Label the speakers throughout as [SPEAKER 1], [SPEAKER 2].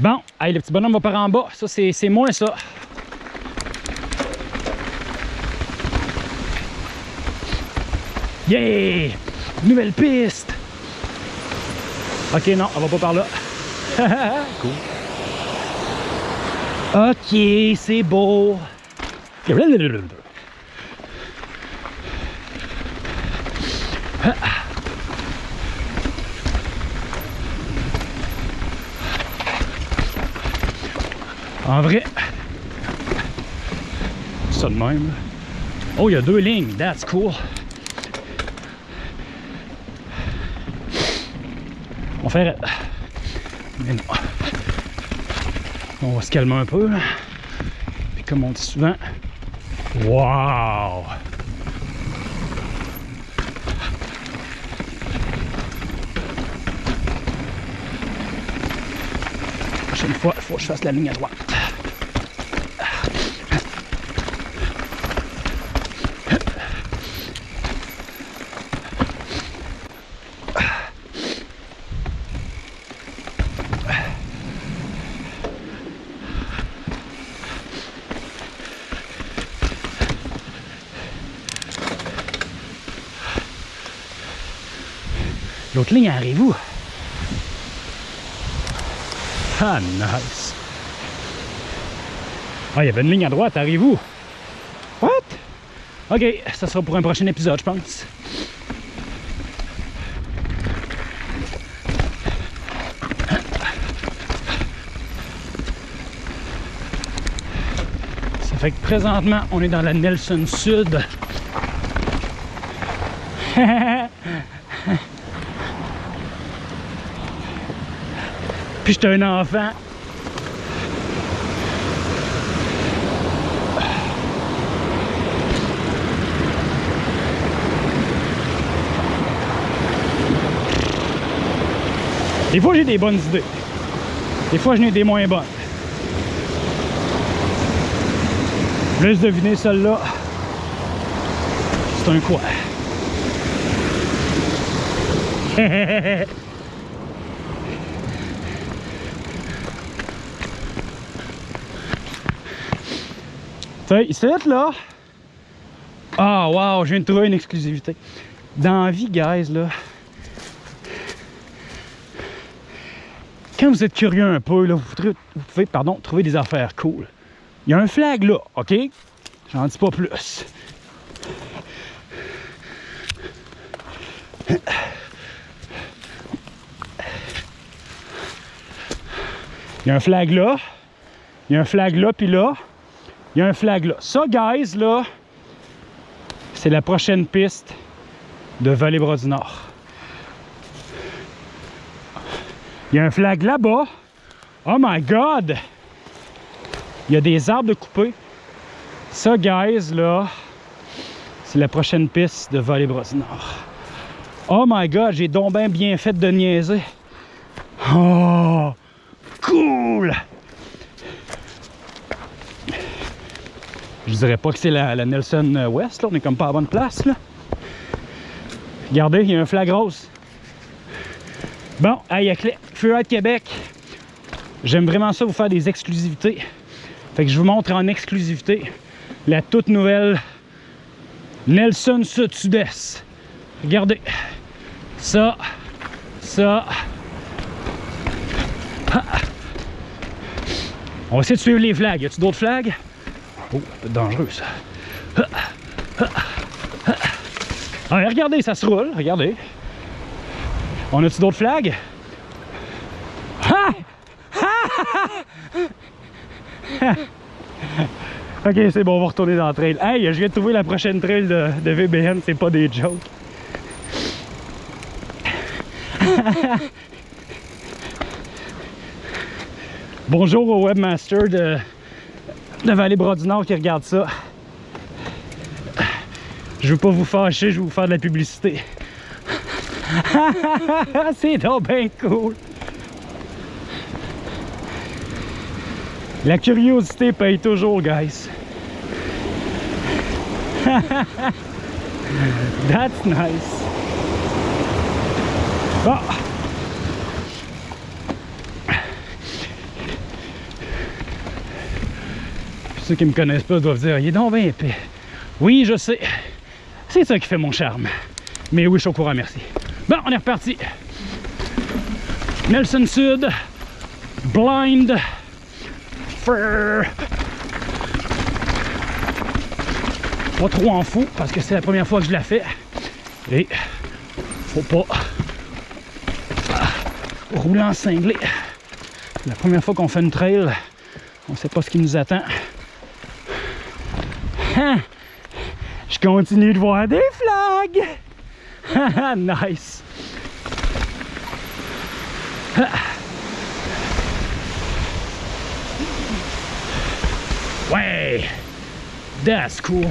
[SPEAKER 1] Bon, allez, le petit bonhomme va par en bas. Ça, c'est moins ça. Yeah! Nouvelle piste! Ok, non, on va pas par là. cool. Ok, c'est beau. En vrai, ça de même. Oh, il y a deux lignes, that's cool. On va faire... Mais non. On va se calmer un peu. Puis comme on dit souvent, wow! Prochaine fois, il faut que je fasse la ligne à droite. L'autre ligne arrive où? Ah, nice. Ah, il y avait une ligne à droite, arrive où? What? Ok, ça sera pour un prochain épisode, je pense. Ça fait que présentement, on est dans la Nelson Sud. Puis j'étais un enfant. Des fois, j'ai des bonnes idées. Des fois, j'en ai des moins bonnes. Laisse deviner celle-là. C'est un quoi? Fait, là. Ah, wow, je viens de trouver une exclusivité. Dans la vie, guys, là. Quand vous êtes curieux un peu, là, vous, vous pouvez pardon, trouver des affaires cool. Il y a un flag là, OK? J'en dis pas plus. Il y a un flag là. Il y a un flag là, puis là. Il y a un flag là. Ça, guys, là, c'est la prochaine piste de Vallée-Bras du Nord. Il y a un flag là-bas. Oh my God! Il y a des arbres de couper. Ça, guys, là, c'est la prochaine piste de Vallée-Bras du Nord. Oh my God, j'ai donc bien fait de niaiser. Oh! Cool! Je dirais pas que c'est la, Nelson West, là. on est comme pas à bonne place. Là. Regardez, il y a un flag rose. Bon, hey, y a Québec. J'aime vraiment ça vous faire des exclusivités. Fait que je vous montre en exclusivité la toute nouvelle Nelson Sud-Sud-Est. Regardez. Ça, ça. Ah. On va essayer de suivre les flags. Y a-t-il d'autres flags? Oh, un peu dangereux ça. Ah, regardez, ça se roule, regardez. On a-tu d'autres flags? ok, c'est bon, on va retourner dans le trail. Hey, je viens de trouver la prochaine trail de, de VBN, c'est pas des jokes. Bonjour au webmaster de la vallée bras du Nord qui regarde ça. Je veux pas vous fâcher, je veux vous faire de la publicité. C'est donc bien cool. La curiosité paye toujours, guys. That's nice. Ceux qui me connaissent pas doivent dire, il est donc bien épais. Oui, je sais. C'est ça qui fait mon charme. Mais oui, je suis au courant, merci. Bon, on est reparti. Nelson Sud, Blind, Fur. Pas trop en fou parce que c'est la première fois que je la fais. Et faut pas rouler en cinglé. La première fois qu'on fait une trail, on sait pas ce qui nous attend. Hein? Je continue de voir des flags! nice! Ouais! That's cool!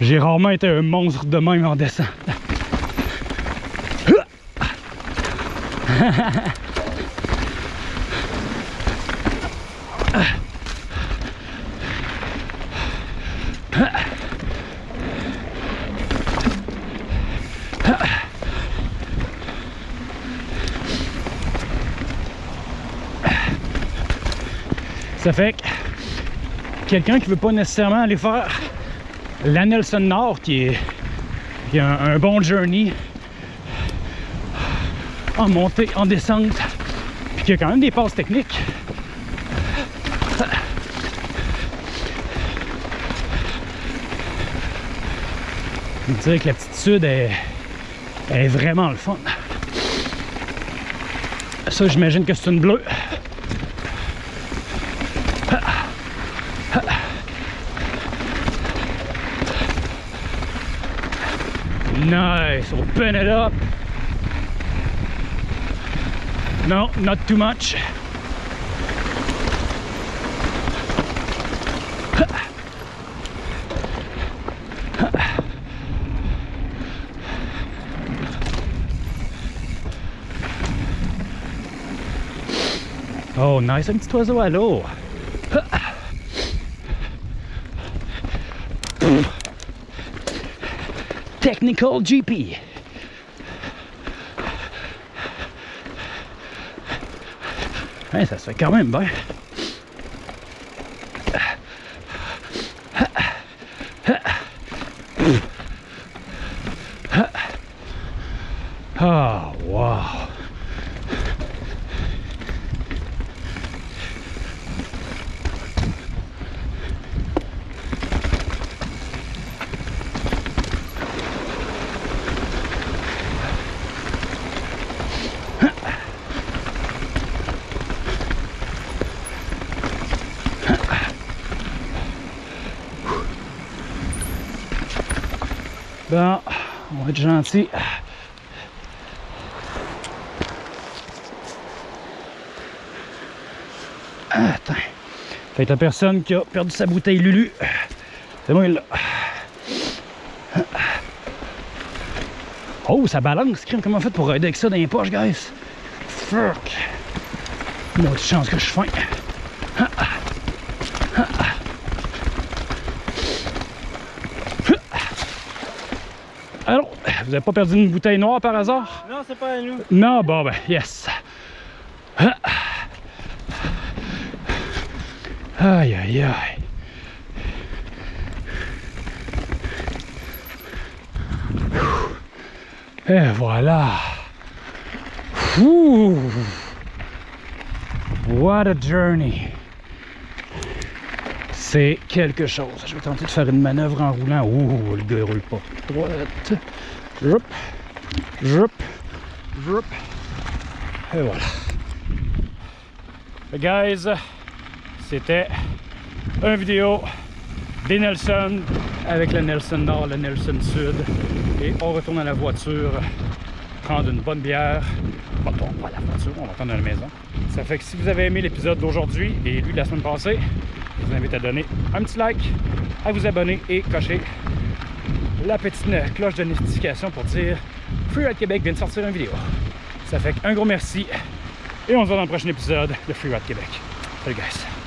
[SPEAKER 1] J'ai rarement été un monstre de même en descente. Ça fait que quelqu'un qui veut pas nécessairement aller faire la Nelson Nord qui est, qui un, un bon journey en montée, en descente, puis qui a quand même des passes techniques. Je dirais que la petite sud est, est vraiment le fun. Ça, j'imagine que c'est une bleue. Nice, open it up. No, not too much. Oh, nice, un petit oiseau à l'eau. Technical GP. Ouais, ça se fait quand même bien. Oh, wow. Bon, on va être gentil. Attends. Fait que la personne qui a perdu sa bouteille Lulu, c'est moi là. Oh, ça balance, comment on fait pour aider avec ça dans les poches, guys? Fuck! Une autre chance que je faim. Alors, vous avez pas perdu une bouteille noire par hasard?
[SPEAKER 2] Non, c'est pas à nous.
[SPEAKER 1] Non, bon ben, yes. Aïe, aïe, aïe. Et voilà. Ouh. What a journey. C'est quelque chose. Je vais tenter de faire une manœuvre en roulant. Ouh, le gars il roule pas. Droite. Et voilà. Hey guys, c'était une vidéo des Nelson avec le Nelson Nord, le Nelson Sud. Et on retourne à la voiture, prendre une bonne bière. Bon, on va à la voiture, on va retourner à la maison. Ça fait que si vous avez aimé l'épisode d'aujourd'hui et lui de la semaine passée, je vous invite à donner un petit like, à vous abonner et cocher la petite cloche de notification pour dire Freeride Québec vient de sortir une vidéo. Ça fait un gros merci et on se voit dans le prochain épisode de Freeride Québec. Salut guys!